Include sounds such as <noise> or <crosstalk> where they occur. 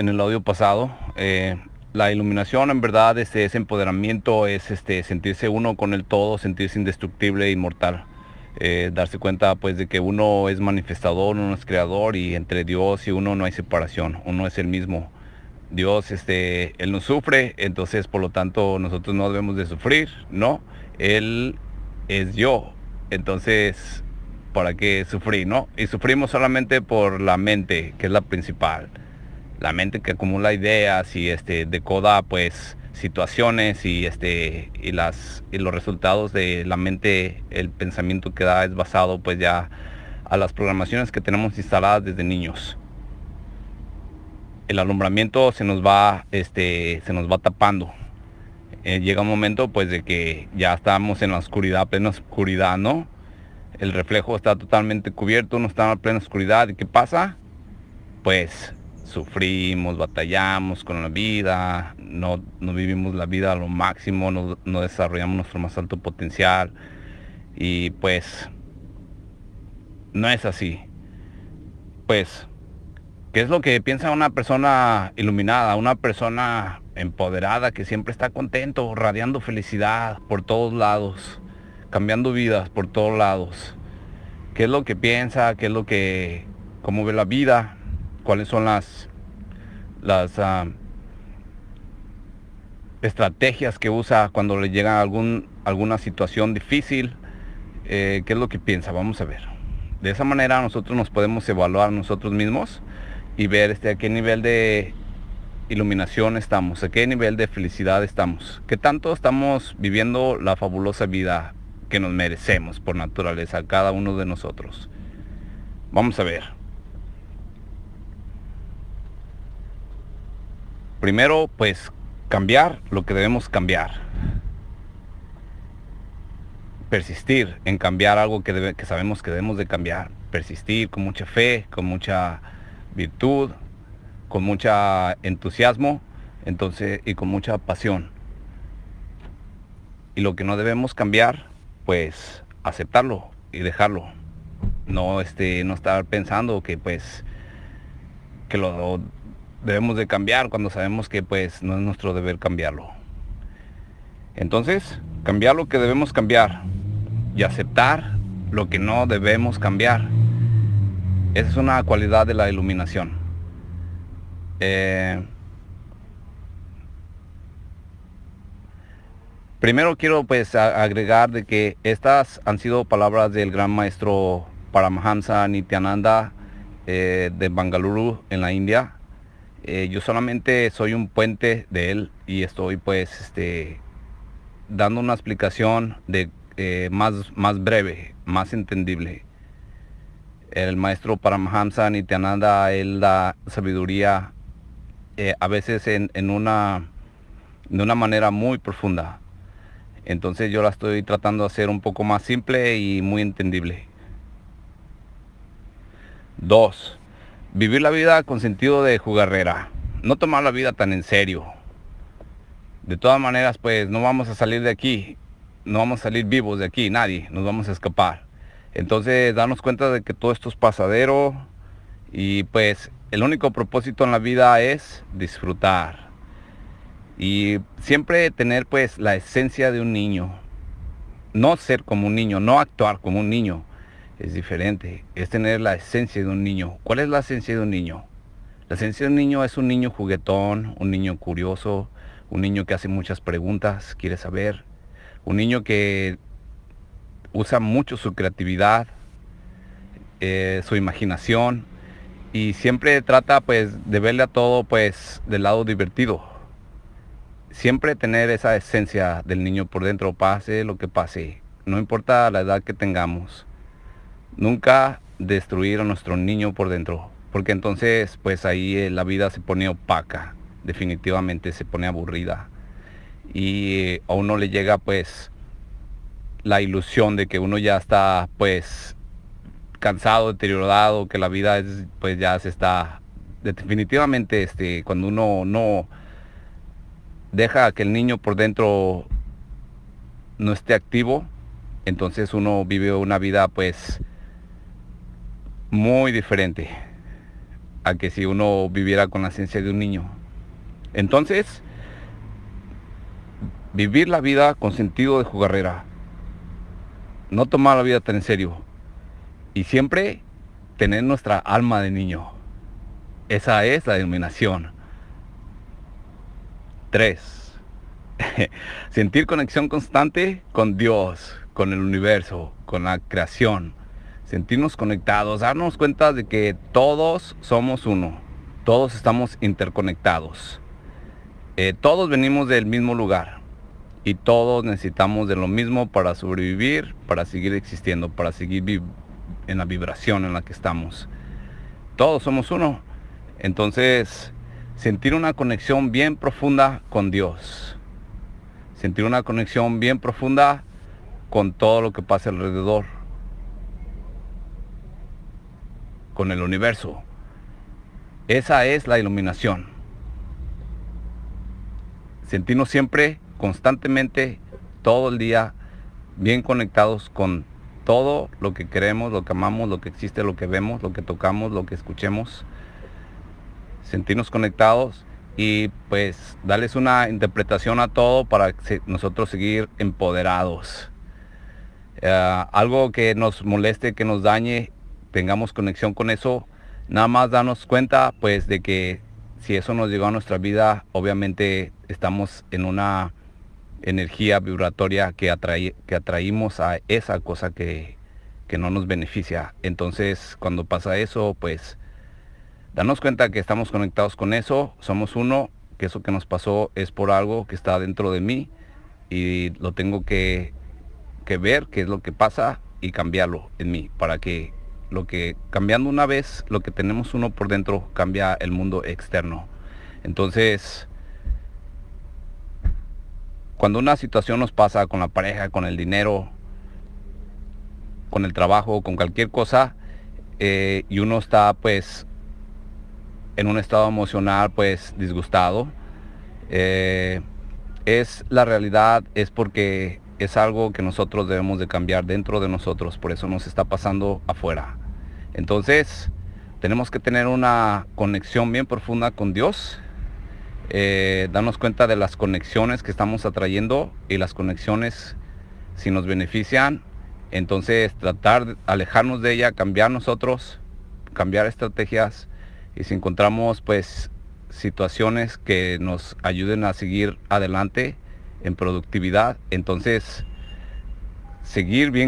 en el audio pasado. Eh, la iluminación en verdad este, ese empoderamiento, es este, sentirse uno con el todo, sentirse indestructible e inmortal. Eh, darse cuenta pues de que uno es manifestador, uno es creador y entre Dios y uno no hay separación, uno es el mismo. Dios, este, Él no sufre, entonces por lo tanto nosotros no debemos de sufrir, ¿no? Él es yo, entonces, ¿para qué sufrir, no? Y sufrimos solamente por la mente, que es la principal. La mente que acumula ideas y este, decoda pues situaciones y, este, y, las, y los resultados de la mente, el pensamiento que da es basado pues ya a las programaciones que tenemos instaladas desde niños el alumbramiento se nos va, este, se nos va tapando. Eh, llega un momento pues de que ya estamos en la oscuridad, plena oscuridad, ¿no? El reflejo está totalmente cubierto, no está en plena oscuridad. ¿Y qué pasa? Pues sufrimos, batallamos con la vida, no, no vivimos la vida a lo máximo, no, no desarrollamos nuestro más alto potencial. Y pues no es así. Pues ¿Qué es lo que piensa una persona iluminada, una persona empoderada que siempre está contento, radiando felicidad por todos lados, cambiando vidas por todos lados? ¿Qué es lo que piensa? ¿Qué es lo que, cómo ve la vida? ¿Cuáles son las, las ah, estrategias que usa cuando le llega algún, alguna situación difícil? Eh, ¿Qué es lo que piensa? Vamos a ver. De esa manera nosotros nos podemos evaluar nosotros mismos y ver este, a qué nivel de iluminación estamos, a qué nivel de felicidad estamos, qué tanto estamos viviendo la fabulosa vida que nos merecemos por naturaleza, cada uno de nosotros. Vamos a ver. Primero, pues cambiar lo que debemos cambiar. Persistir en cambiar algo que, sabemos que debemos de cambiar. Persistir con mucha fe, con mucha virtud, con mucha entusiasmo entonces, y con mucha pasión. Y lo que no debemos cambiar, pues aceptarlo y dejarlo. No, este, no estar pensando que pues que lo debemos de cambiar cuando sabemos que pues no es nuestro deber cambiarlo. Entonces, cambiar lo que debemos cambiar y aceptar lo que no debemos cambiar. Esa es una cualidad de la iluminación. Eh, primero quiero pues agregar de que estas han sido palabras del gran maestro Paramahansa Nityananda eh, de Bangalore en la India. Eh, yo solamente soy un puente de él y estoy pues este, dando una explicación de, más, más breve, más entendible el maestro Paramahamsa Nityananda, él da sabiduría eh, a veces en, una, de una manera muy profunda. Entonces yo la estoy tratando de hacer un poco más simple y muy entendible. Dos, vivir la vida con sentido de jugarrera. No tomar la vida tan en serio. De todas maneras, pues no vamos a salir de aquí. No vamos a salir vivos de aquí, nadie. Nos vamos a escapar. Entonces darnos cuenta de que todo esto es pasadero y pues el único propósito en la vida es disfrutar y siempre tener pues la esencia de un niño. No ser como un niño, no actuar como un niño. Es diferente, es tener la esencia de un niño. ¿Cuál es la esencia de un niño? La esencia de un niño es un niño juguetón, un niño curioso, un niño que hace muchas preguntas, quiere saber, un niño que usa mucho su creatividad, eh, su imaginación y siempre trata pues de verle a todo pues del lado divertido. Siempre tener esa esencia del niño por dentro, pase lo que pase, no importa la edad que tengamos. Nunca destruir a nuestro niño por dentro, porque entonces pues ahí eh, la vida se pone opaca, definitivamente se pone aburrida. Y eh, a uno le llega pues la ilusión de que uno ya está pues cansado, deteriorado, que la vida es, pues ya se está definitivamente este cuando uno no deja que el niño por dentro no esté activo, entonces uno vive una vida pues muy diferente. a que si uno viviera con la ciencia de un niño. Entonces, vivir la vida con sentido de jugarrera, no tomar la vida tan en serio y siempre tener nuestra alma de niño. Esa es la iluminación. 3. <laughs> Sentir conexión constante con Dios, con el universo, con la creación. Sentirnos conectados, darnos cuenta de que todos somos uno. Todos estamos interconectados. Eh, todos venimos del mismo lugar y todos necesitamos de lo mismo para sobrevivir, para seguir existiendo, para seguir en la vibración en la que estamos. Todos somos uno. Entonces, sentir una conexión bien profunda con Dios. Sentir una conexión bien profunda con todo lo que pasa alrededor. Con el universo. Esa es la iluminación. Sentirnos siempre constantemente, todo el día, bien conectados con todo lo que queremos, lo que amamos, lo que existe, lo que vemos, lo que tocamos, lo que escuchemos. Sentirnos conectados y pues darles una interpretación a todo para nosotros seguir empoderados. Eh, algo que nos moleste, que nos dañe, tengamos conexión con eso, nada más darnos cuenta pues de que si eso nos llegó a nuestra vida, obviamente estamos en una energía vibratoria que, que atraímos a esa cosa que, que no nos beneficia. Entonces, cuando pasa eso, pues, darnos cuenta que estamos conectados con eso, somos uno, que eso que nos pasó es por algo que está dentro de mí y lo tengo que, que ver, qué es lo que pasa y cambiarlo en mí, para que lo que, cambiando una vez, lo que tenemos uno por dentro, cambia el mundo externo. Entonces, cuando una situación nos pasa con la pareja, con el dinero, con el trabajo, con cualquier cosa, eh, y uno está pues en un estado emocional pues disgustado, eh, es la realidad, es porque es algo que nosotros debemos de cambiar dentro de nosotros, por eso nos está pasando afuera. Entonces, tenemos que tener una conexión bien profunda con Dios, eh, darnos cuenta de las conexiones que estamos atrayendo y las conexiones si nos benefician, entonces tratar de alejarnos de ella, cambiar nosotros, cambiar estrategias y si encontramos pues situaciones que nos ayuden a seguir adelante en productividad, entonces seguir bien